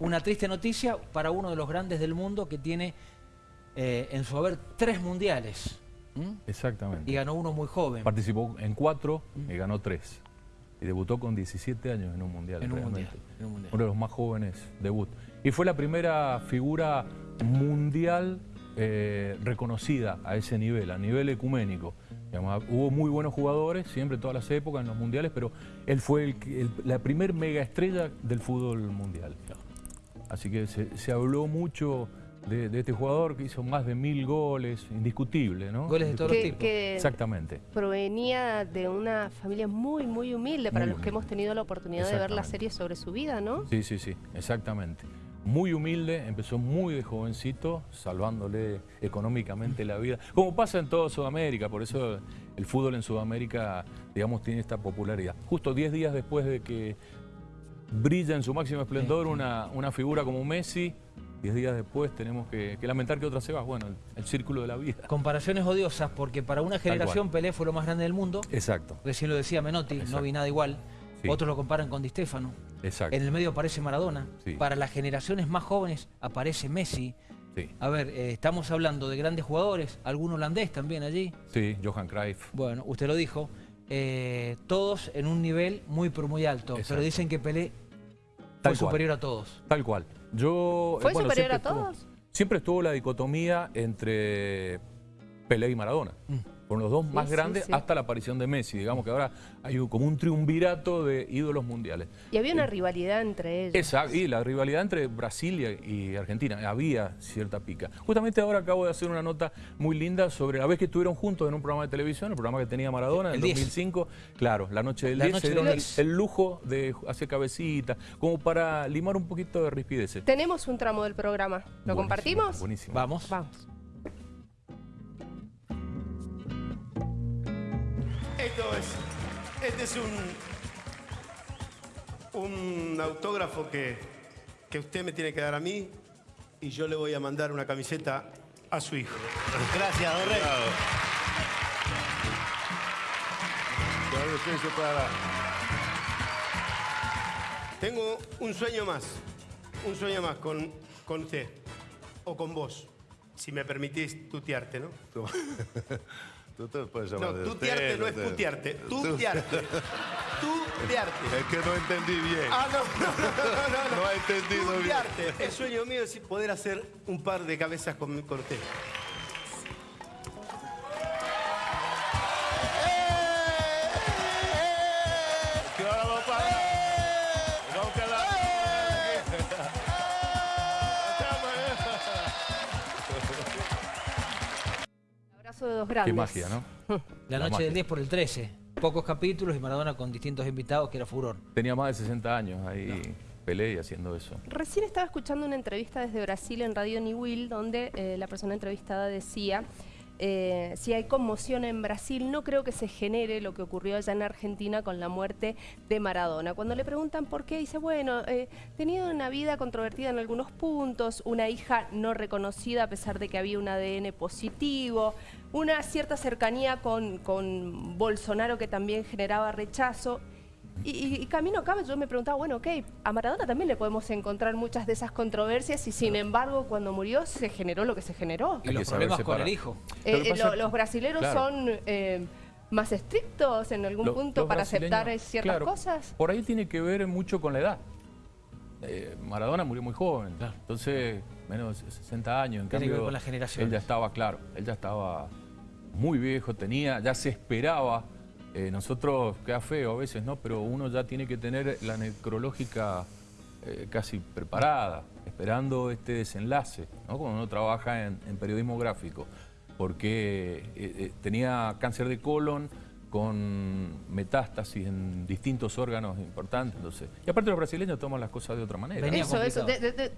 una triste noticia para uno de los grandes del mundo que tiene eh, en su haber tres mundiales. Exactamente. Y ganó uno muy joven. Participó en cuatro y ganó tres. Y debutó con 17 años en un mundial. En un mundial, Uno de los más jóvenes debut. Y fue la primera figura mundial eh, reconocida a ese nivel, a nivel ecuménico. hubo muy buenos jugadores, siempre, todas las épocas, en los mundiales, pero él fue la primer mega estrella del fútbol mundial. Así que se, habló mucho de, este jugador que hizo más de mil goles, indiscutible, ¿no? Goles de todos los tipos. Exactamente. Provenía de una familia muy, muy humilde, para los que hemos tenido la oportunidad de ver la serie sobre su vida, ¿no? Sí, sí, sí, exactamente. Muy humilde, empezó muy de jovencito, salvándole económicamente la vida, como pasa en toda Sudamérica, por eso el fútbol en Sudamérica, digamos, tiene esta popularidad. Justo 10 días después de que brilla en su máximo esplendor una, una figura como Messi. Diez días después tenemos que, lamentar que otra se va. Bueno, el, círculo de la vida. Comparaciones odiosas, porque para una generación Pelé fue lo más grande del mundo. Exacto. Recién lo decía Menotti, no vi nada igual. Otros lo comparan con Di Stefano. Exacto. En el medio aparece Maradona. Para las generaciones más jóvenes aparece Messi. A ver, eh, estamos hablando de grandes jugadores, algún holandés también allí. Sí, Johan Cruyff. Bueno, usted lo dijo. Eh, todos en un nivel muy pero muy alto, pero dicen que Pelé fue superior a todos. Tal cual. Yo, ¿Fue superior a todos? siempre estuvo la dicotomía entre Pelé y Maradona. Mm con los dos más grandes hasta la aparición de Messi. Digamos que ahora hay como un triunvirato de ídolos mundiales. Y había una eh, rivalidad entre ellos. Exacto, y la rivalidad entre Brasil y Argentina. Había cierta pica. Justamente ahora acabo de hacer una nota muy linda sobre la vez que estuvieron juntos en un programa de televisión, el programa que tenía Maradona en el 2005. Claro, la noche del 10 se dieron el, lujo de hacer cabecita, como para limar un poquito de rispidez. Tenemos un tramo del programa. ¿Lo compartimos? Buenísimo. Vamos. Vamos. Este es un, un autógrafo que, que usted me tiene que dar a mí y yo le voy a mandar una camiseta a su hijo. Gracias, don Rey. Tengo un sueño más, un sueño más con, con usted o con vos, si me permitís tutearte, ¿no? Tú te puedes llamar No, tutearte no es putearte. Tutearte. Tutearte. Es que no entendí bien. Ah, no, no, no, no. No, no he entendido tutearte. El sueño mío es poder hacer un par de cabezas con, con usted. De dos grandes. Qué magia, ¿no? La, noche del 10 por el 13. Pocos capítulos y Maradona con distintos invitados que era furor. Tenía más de 60 años ahí. Pelé y haciendo eso. Recién estaba escuchando una entrevista desde Brasil en Radio Niwil donde eh, la persona entrevistada decía eh, si hay conmoción en Brasil, no creo que se genere lo que ocurrió allá en Argentina con la muerte de Maradona. Cuando le preguntan por qué, dice, bueno, eh, tenido una vida controvertida en algunos puntos, una hija no reconocida a pesar de que había un ADN positivo, una cierta cercanía con, con Bolsonaro que también generaba rechazo. Y, camino acá yo me preguntaba, bueno, ok, a Maradona también le podemos encontrar muchas de esas controversias y sin embargo cuando murió se generó lo que se generó. Y los problemas con el hijo. Eh, eh, los brasileros son eh, más estrictos en algún punto para aceptar ciertas cosas. Por ahí tiene que ver mucho con la edad. Maradona murió muy joven, entonces menos de 60 años. En cambio, con la generación. Él ya estaba, claro, él ya estaba muy viejo, tenía, ya se esperaba eh, nosotros, queda feo a veces, ¿no? Pero uno ya tiene que tener la necrológica eh, casi preparada, esperando este desenlace, ¿no? Cuando uno trabaja en, periodismo gráfico, porque eh, tenía cáncer de colon, con metástasis en distintos órganos importantes. Entonces, y aparte los brasileños toman las cosas de otra manera. eso, eso,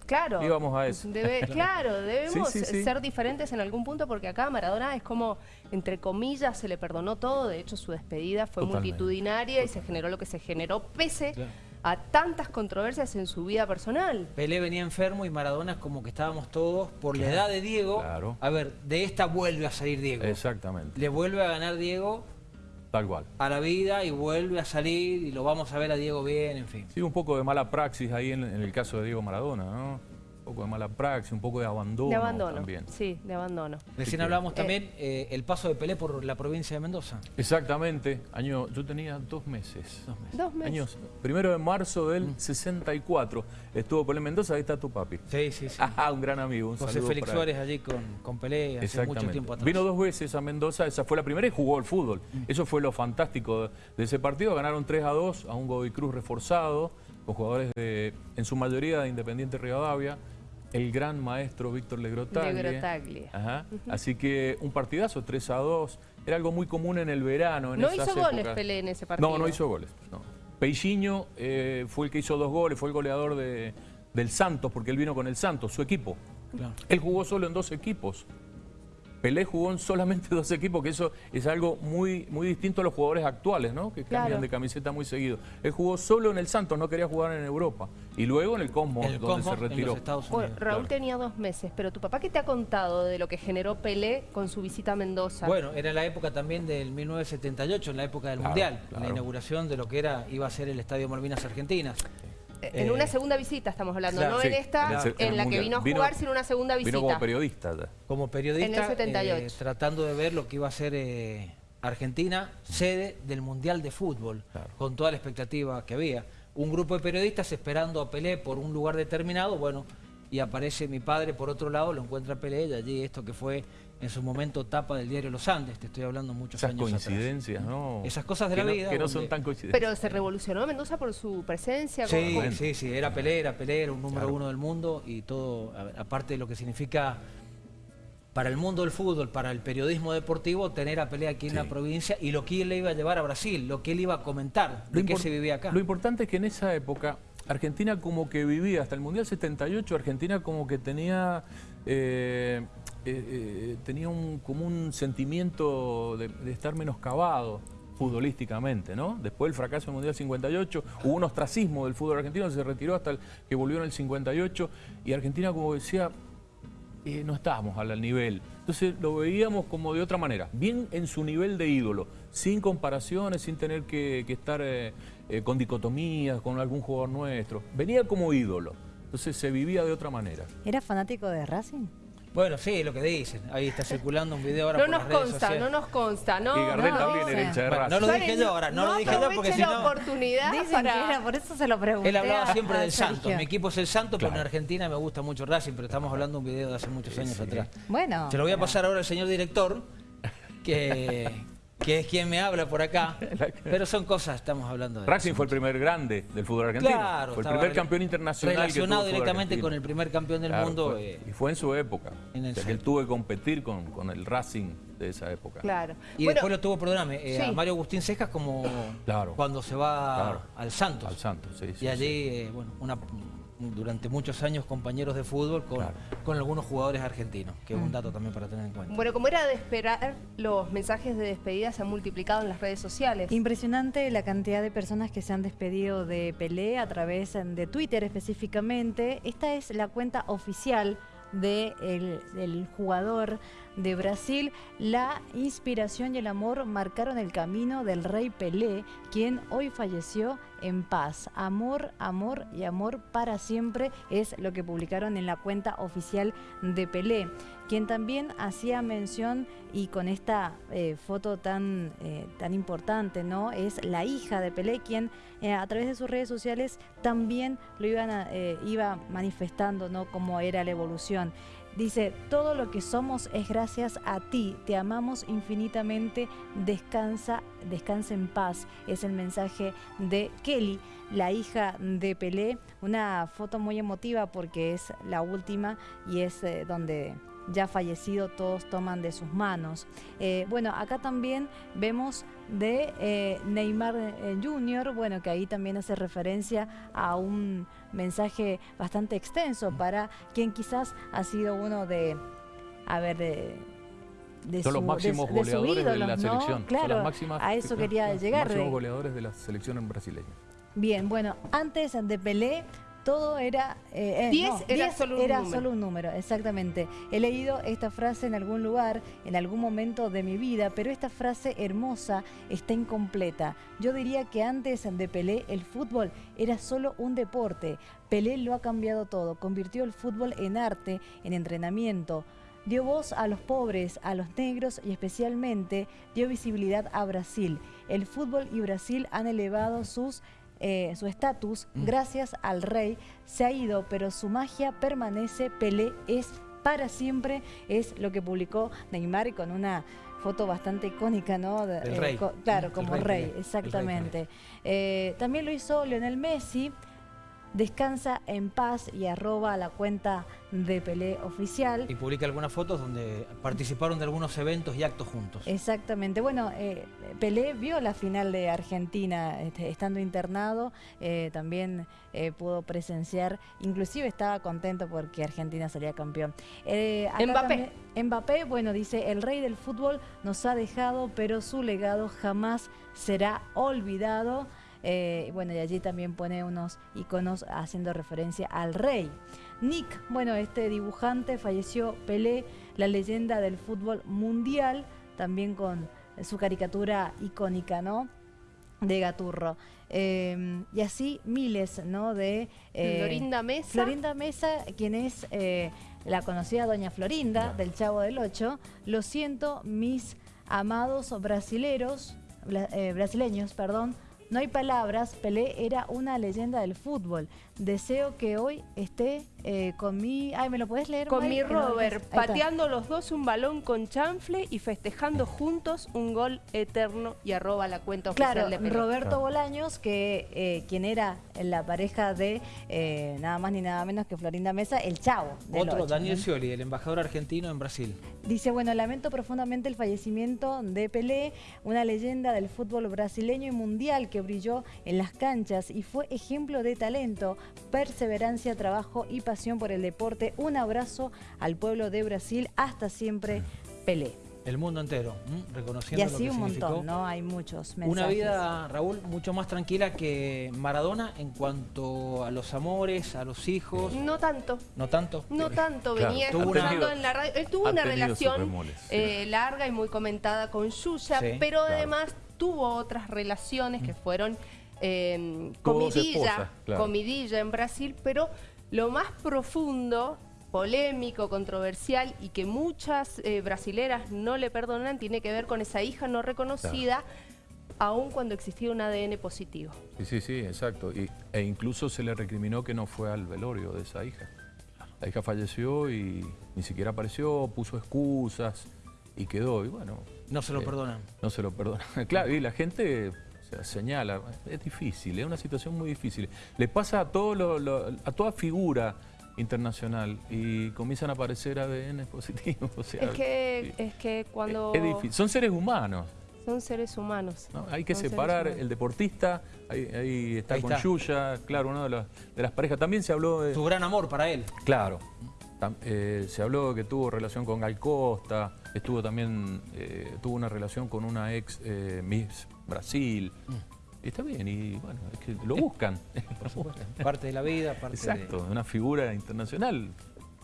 claro. Íbamos a eso. claro, debemos ser diferentes en algún punto porque acá Maradona es como, entre comillas, se le perdonó todo. De hecho, su despedida fue multitudinaria y se generó lo que se generó, pese a tantas controversias en su vida personal. Pelé venía enfermo y Maradona es como que estábamos todos por la edad de Diego. A ver, de esta vuelve a salir Diego. Exactamente. Le vuelve a ganar Diego Tal cual. a la vida y vuelve a salir y lo vamos a ver a Diego bien, en fin. Sí, un poco de mala praxis ahí en, en el caso de Diego Maradona, ¿no? Un poco de mala praxis, un poco de abandono, De abandono. también. Sí, de abandono. Recién hablábamos también eh, el paso de Pelé por la provincia de Mendoza. Exactamente. Año, yo tenía dos meses. Dos meses. Dos meses. Años. Primero de marzo del Mm. 64. Estuvo Pelé en Mendoza, ahí está tu papi. Sí, sí, sí. Ah, un gran amigo. Un José saludo Félix. Suárez allí con, con Pelé hace Exactamente. mucho tiempo atrás. Vino dos veces a Mendoza, esa fue la primera y jugó al fútbol. Mm. Eso fue lo fantástico de, de ese partido. Ganaron 3 a 2 a un Godoy Cruz reforzado, con jugadores de, en su mayoría de Independiente Rivadavia. El gran maestro Víctor Legrotaglie. Legrotaglie. Ajá. Así que un partidazo, 3 a 2. Era algo muy común en el verano. En No esas hizo goles. Pelé en ese partido. No, no hizo goles. No. Peixinho eh, fue el que hizo dos goles, fue el goleador de- del Santos, porque él vino con el Santos, su equipo. Claro. Él jugó solo en dos equipos. Pelé jugó en solamente dos equipos, que eso es algo muy, muy distinto a los jugadores actuales, ¿no? Que Claro. cambian de camiseta muy seguido. Él jugó solo en el Santos, no quería jugar en Europa. Y luego en el Cosmos, El donde Cosmos se en retiró. los Estados Bueno, Unidos. Raúl claro. tenía dos meses, pero tu papá, ¿qué te ha contado de lo que generó Pelé con su visita a Mendoza? Bueno, era la época también del 1978, en la época del Claro, Mundial, claro. la inauguración de lo que era iba a ser el Estadio Malvinas Argentinas. Eh, en eh, una segunda visita estamos hablando, claro, no sí, en esta, en el se- en, en el la que vino a Vino- jugar, sino una segunda visita. Vino como periodista ya. Como periodista, En el 78. eh, tratando de ver lo que iba a ser eh, Argentina, sede del Mundial de Fútbol, Claro. con toda la expectativa que había. Un grupo de periodistas esperando a Pelé por un lugar determinado, bueno, y aparece mi padre por otro lado, lo encuentra Pelé, y allí esto que fue en su momento tapa del diario Los Andes, te estoy hablando muchos Esas años atrás. coincidencias, ¿no? Esas cosas de Que la no- vida, Que no donde- son tan coincidentes. Pero se revolucionó Mendoza por su presencia. Sí, con- sí, sí, era Pelé, era Pelé, era un número Claro. uno del mundo y todo, a- aparte de lo que significa para el mundo del fútbol, para el periodismo deportivo, tener a Pelé aquí en Sí. la provincia y lo que él le iba a llevar a Brasil, lo que él iba a comentar, Lo de qué se vivía acá. Lo importante es que en esa época Argentina como que vivía, hasta el Mundial 78, Argentina como que tenía, eh, eh, eh, tenía un, como un sentimiento de, de estar menoscabado futbolísticamente, ¿no? Después del fracaso del Mundial 58, hubo un ostracismo del fútbol argentino, se retiró hasta que volvió en el 58, y Argentina como decía, eh, no estábamos al nivel. Entonces lo veíamos como de otra manera, bien en su nivel de ídolo, sin comparaciones, sin tener que, estar con dicotomías con algún jugador nuestro. Venía como ídolo, entonces se vivía de otra manera. ¿Era fanático de Racing? Bueno, sí, lo que dicen. Ahí está circulando un video ahora No por nos las redes consta, sociales. no nos consta, ¿no? y Gardel no. también era sí. hincha de Bueno, Racing. no lo dije yo ahora, no, lo dije yo porque si la no... oportunidad Dicen para... que era, por eso se lo pregunté. Él hablaba a- siempre a del Santos. Sergio. Mi equipo es el Santos, pero en. Argentina me gusta mucho Racing, pero estamos hablando de un video de hace muchos años Sí. atrás. Bueno. Se lo voy a pasar ahora al señor director, que, que es quien me habla por acá. Pero son cosas, estamos hablando de... Racing fue el primer grande del fútbol argentino. Claro, fue el primer campeón internacional. que tuvo Relacionado el directamente con el primer campeón del Claro, mundo. fue- eh, y fue en su época. en el O sea, que él tuvo que competir con, con el Racing de esa época. Claro. y Bueno, después lo tuvo, perdóname, eh, sí. a Mario Agustín Cejas como Claro. cuando se va Claro. al Santos. Al Santos, sí. sí, y sí. allí, eh, bueno, una, durante muchos años compañeros de fútbol con, Claro. con algunos jugadores argentinos, que es un dato también para tener en cuenta. Bueno, como era de esperar, los mensajes de despedida se han multiplicado en las redes sociales. Impresionante la cantidad de personas que se han despedido de Pelé a través de Twitter específicamente. Esta es la cuenta oficial de el- del jugador de Brasil. La inspiración y el amor marcaron el camino del rey Pelé, quien hoy falleció en paz. Amor, amor y amor para siempre es lo que publicaron en la cuenta oficial de Pelé quien también hacía mención y con esta eh, foto tan, eh, tan importante, ¿no? Es la hija de Pelé, quien eh, a través de sus redes sociales también lo iban a- iba manifestando, ¿no? Cómo era la evolución. Dice, todo lo que somos es gracias a ti, te amamos infinitamente, descansa, descansa en paz. Es el mensaje de Kelly, la hija de Pelé. Una foto muy emotiva porque es la última y es eh, donde ya fallecido todos toman de sus manos. Eh, bueno, acá también vemos de eh, Neymar eh, Jr., bueno, que ahí también hace referencia a un mensaje bastante extenso para quien quizás ha sido uno de, a ver, de... de Son los máximos de- de su goleadores de la ¿no? selección. Son Claro, las máximas- a eso quería los llegar. máximos de- goleadores de la selección brasileña. Bien, bueno, antes de Pelé, todo era... eh, eh, Diez no, era solo un era número. solo un número, exactamente. He leído esta frase en algún lugar, en algún momento de mi vida, pero esta frase hermosa está incompleta. Yo diría que antes de Pelé el fútbol era solo un deporte. Pelé lo ha cambiado todo, convirtió el fútbol en arte, en entrenamiento. Dio voz a los pobres, a los negros y especialmente dio visibilidad a Brasil. El fútbol y Brasil han elevado sus eh, su estatus gracias al rey se ha ido, pero su magia permanece. Pelé es para siempre, es lo que publicó Neymar y con una foto bastante icónica, ¿no? Eh, rey. co- claro, El como rey rey, Pelé. El rey exactamente. Eh, también lo hizo Lionel Messi. Descansa en paz y arroba la cuenta de Pelé oficial. Y publica algunas fotos donde participaron de algunos eventos y actos juntos. Exactamente. Bueno, eh, Pelé vio la final de Argentina este, estando internado, eh, también eh, pudo presenciar, inclusive estaba contento porque Argentina salía campeón. Eh, Mbappé. también- Mbappé, bueno, dice, el rey del fútbol nos ha dejado, pero su legado jamás será olvidado. Eh, bueno, y allí también pone unos iconos haciendo referencia al rey. Nick, bueno, este dibujante falleció Pelé, la leyenda del fútbol mundial, también con su caricatura icónica, ¿no? De Gaturro. Eh, y así miles, ¿no? De... eh, Florinda Mesa. Florinda Mesa, quien es eh, la conocida Doña Florinda del Chavo del Ocho. Lo siento, mis amados brasileros, bla- eh, brasileños, perdón. No hay palabras, Pelé era una leyenda del fútbol. Deseo que hoy esté eh, con mi... Ay, ¿me lo puedes leer? Con mi no Robert, pateando los dos un balón con chanfle y festejando juntos un gol eterno y arroba la cuenta oficial Claro, de Pelé. Roberto Claro. Bolaños, que eh, quien era la pareja de eh, nada más ni nada menos que Florinda Mesa, el chavo. del Otro, Daniel. Scioli, el embajador argentino en Brasil. Dice, bueno, lamento profundamente el fallecimiento de Pelé, una leyenda del fútbol brasileño y mundial que brilló en las canchas y fue ejemplo de talento, perseverancia, trabajo y pasión por el deporte. Un abrazo al pueblo de Brasil, hasta siempre, Pelé. El mundo entero, ¿m? Y reconociendo lo así que un significó. montón, ¿no? Hay muchos mensajes. Una vida, Raúl, mucho más tranquila que Maradona en cuanto a los amores, a los hijos. No tanto. ¿No tanto? No tanto, Claro, venía tuvo escuchando una- en la radio. Él tuvo una relación sí. eh, larga y muy comentada con Yuya, Sí, pero claro. además tuvo otras relaciones que fueron eh, comidilla, esposas, claro. comidilla en Brasil, pero lo más profundo, polémico, controversial y que muchas eh, brasileras no le perdonan tiene que ver con esa hija no reconocida, aun cuando existía un ADN positivo. Sí, sí, sí, exacto. Y, e incluso se le recriminó que no fue al velorio de esa hija. La hija falleció y ni siquiera apareció, puso excusas y quedó. Y bueno, No se lo Eh, perdonan. no se lo perdona. Claro, y la gente o sea, señala, es difícil, es una situación muy difícil. Le pasa a, todo lo- lo- a toda figura internacional y comienzan a aparecer ADN positivos. o sea, Es que, sí. es que cuando Es difícil. Son seres humanos. son seres humanos. ¿no? Hay que Son separar el deportista, ahí, ahí está Ahí con está. Yuya, claro, una de las, de las parejas. También se habló de... Su gran amor para él. Claro. Tam- eh, se habló que tuvo relación con Gal Costa, estuvo también, eh, tuvo una relación con una ex eh, Miss Brasil. Y está bien, y bueno, es que lo buscan. Por supuesto. Parte de la vida, parte Exacto, una figura internacional.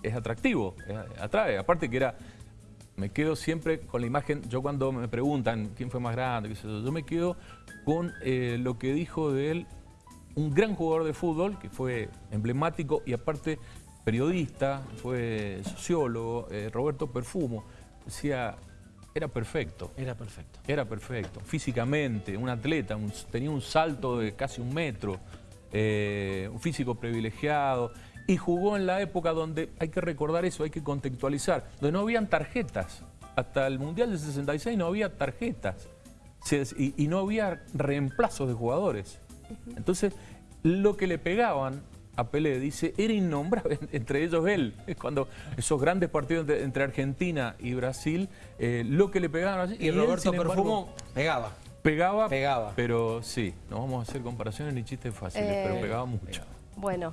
Es atractivo, es- atrae. Aparte que era, me quedo siempre con la imagen, yo cuando me preguntan quién fue más grande, qué sé yo, yo me quedo con eh, lo que dijo de él un gran jugador de fútbol, que fue emblemático y aparte periodista, fue sociólogo, eh, Roberto Perfumo. Decía, era perfecto. Era perfecto. Era perfecto, físicamente, un atleta, un- tenía un salto de casi un metro, eh, un físico privilegiado, y jugó en la época donde, hay que recordar eso, hay que contextualizar, donde no habían tarjetas. Hasta el Mundial del 66 no había tarjetas y, y no había reemplazos de jugadores. Entonces, lo que le pegaban a Pelé, dice, era innombrable, entre ellos él. Cuando esos grandes partidos entre Argentina y Brasil, eh, lo que le pegaban así, Y él, Roberto embargo, Perfumo pegaba. pegaba, Pegaba. pero sí, no vamos a hacer comparaciones ni chistes fáciles, Eh, pero pegaba mucho. Bueno,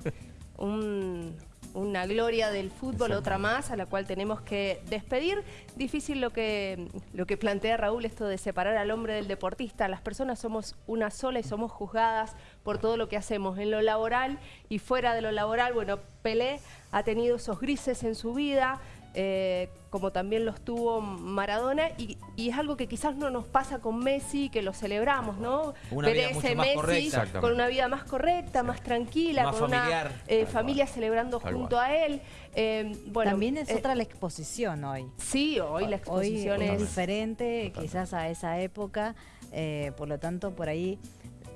un una gloria del fútbol, otra más, a la cual tenemos que despedir. Difícil lo que, lo que plantea Raúl, esto de separar al hombre del deportista. Las personas somos una sola y somos juzgadas por todo lo que hacemos en lo laboral y fuera de lo laboral. Bueno, Pelé ha tenido esos grises en su vida, eh, como también los tuvo Maradona, y, es algo que quizás no nos pasa con Messi, que lo celebramos, ¿no? Una vida mucho más Messi correcta. con una vida más correcta, más tranquila, Más con familiar. una eh, familia celebrando Tal junto cual. a él. Eh, bueno, También es eh, otra la exposición hoy. Sí, hoy la Hoy exposición es es... diferente quizás a esa época, eh, por lo tanto por ahí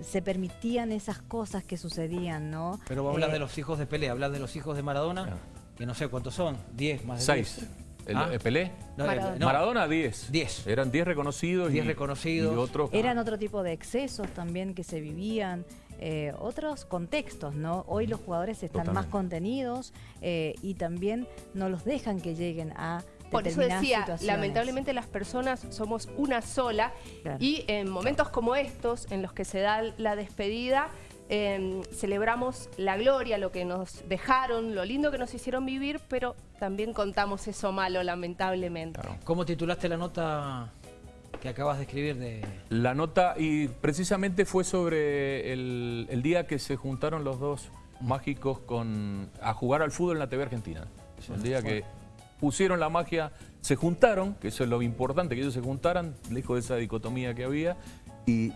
se permitían esas cosas que sucedían, ¿no? Pero vos hablas de los hijos de Pelé, hablas de los hijos de Maradona, Claro. Que no sé cuántos son, 10 más de Seis. 10. El, Ah. eh, Pelé. No, Maradona. no, Maradona, 10. 10. Eran 10 reconocidos. 10 y- reconocidos. Y otros. Eran otro tipo de excesos también que se vivían, eh, otros contextos, ¿no? Hoy los jugadores están más contenidos eh, y también no los dejan que lleguen a Por eso decía, lamentablemente las personas somos una sola Claro. y en momentos como estos, en los que se da la despedida, eh, celebramos la gloria, lo que nos dejaron, lo lindo que nos hicieron vivir, pero también contamos eso malo, lamentablemente. Claro. ¿Cómo titulaste la nota que acabas de escribir de... La nota, y precisamente fue sobre el, el día que se juntaron los dos mágicos con, a jugar al fútbol en la TV Argentina. El día que pusieron la magia, se juntaron, que eso es lo importante, que ellos se juntaran, lejos de esa dicotomía que había, y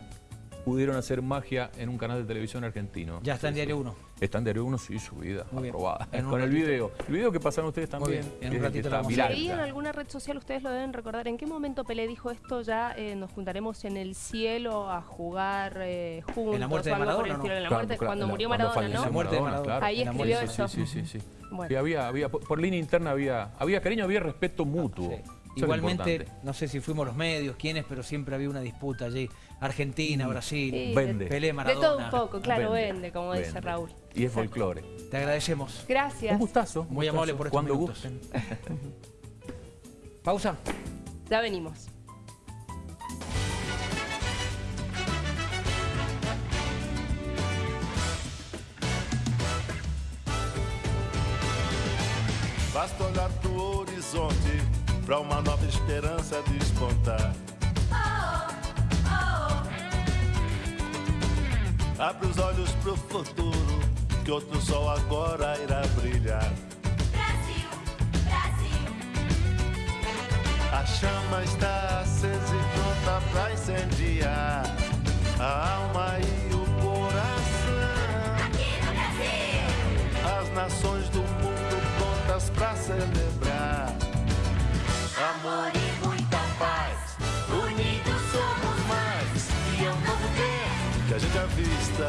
pudieron hacer magia en un canal de televisión argentino. Ya está en. Diario 1. Está en Diario 1, sí, subida, Muy bien. aprobada. Con el video. El video que pasaron ustedes Muy también. bien. En un ratito lo está viral Leí en alguna red social, ustedes lo deben recordar, ¿en qué momento Pelé dijo esto ya eh, nos juntaremos en el cielo a jugar eh, juntos? En la muerte de algo por Maradona, la muerte, claro, cuando la- murió Maradona, ¿no? La muerte de Maradona, Maradona. claro. Ahí escribió eso. Sí, sí, sí. sí. Bueno. Sí, había, había, por, por línea interna había, había cariño, había respeto mutuo. Sí. Igualmente, importante. no sé si fuimos los medios, quiénes, pero siempre había una disputa allí. Argentina, Brasil, Sí, Vende. Pelé, De Maradona. todo un poco, claro, Vende, vende, como dice. Raúl. Y es folclore. Te agradecemos. Gracias. Un gustazo. Muy gustazo. amable por estos Cuando minutos. gusten. Pausa. Ya venimos. Basta olhar pro horizonte pra uma nova esperança despontar. Abre os olhos pro futuro, que outro sol agora irá brilhar. Brasil, Brasil, A chama está acesa e pronta pra incendiar a alma e o coração. aqui no Brasil. As nações do mundo prontas pra celebrar. Amor e muita paz, unidos somos mais. E é um novo tempo que a gente avista.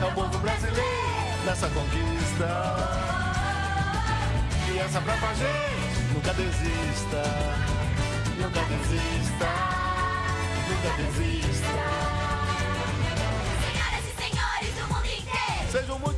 É o povo brasileiro nessa conquista. E essa pra gente nunca desista. Nunca desista. Nunca desista. Senhoras e senhores do mundo inteiro. Sejam muito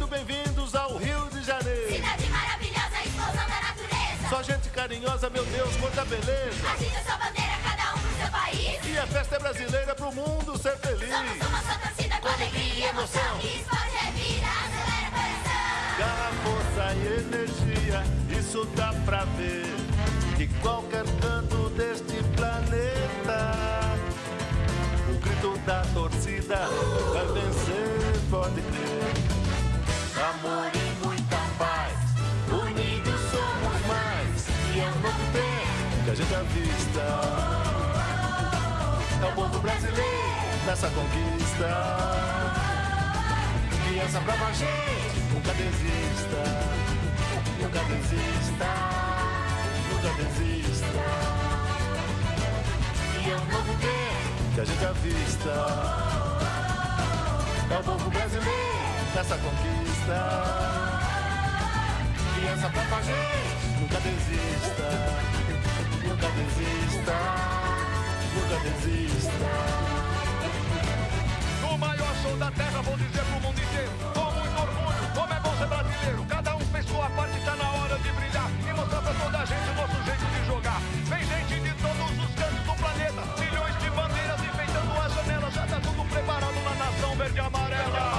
carinhosa, meu Deus, quanta beleza. Agita sua bandeira, cada um pro seu país. E a festa é brasileira pro mundo ser feliz. Somos uma só torcida com alegria e emoção. Esporte é vida, acelera o coração. Garra, força e energia, isso dá pra ver. De qualquer canto deste planeta, tempo que a gente avista. É o povo brasileiro nessa conquista. Criança brava, gente, nunca desista. Nunca desista. Nunca desista. E é um novo tempo que a gente avista. É o povo brasileiro nessa conquista. Criança brava, gente, nunca desista. Nunca desista. Nunca desista. No maior show da terra, vou dizer pro mundo inteiro. Com muito orgulho, como é bom ser brasileiro. Cada um fez sua parte, tá na hora de brilhar. E mostrar pra toda a gente o nosso jeito de jogar. Vem gente de todos os cantos do planeta. Milhões de bandeiras enfeitando as janelas. Já tá tudo preparado na nação verde e amarela.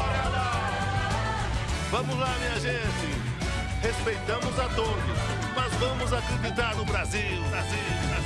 Vamos lá, minha gente. Respeitamos a todos, vamos acreditar no Brasil. Brasil, Brasil.